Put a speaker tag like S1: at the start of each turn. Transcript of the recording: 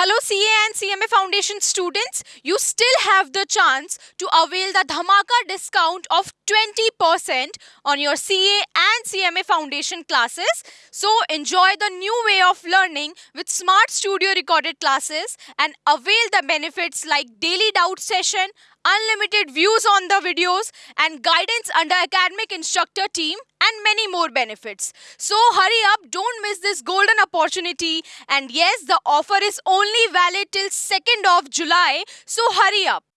S1: Hello CA and CMA Foundation students, you still have the chance to avail the Dhamaka discount of 20% on your CA and CMA Foundation classes. So enjoy the new way of learning with Smart Studio recorded classes and avail the benefits like daily doubt session, unlimited views on the videos and guidance under academic instructor team and many more benefits. So hurry up, don't miss this golden opportunity and yes, the offer is only valid till 2nd of July. So hurry up.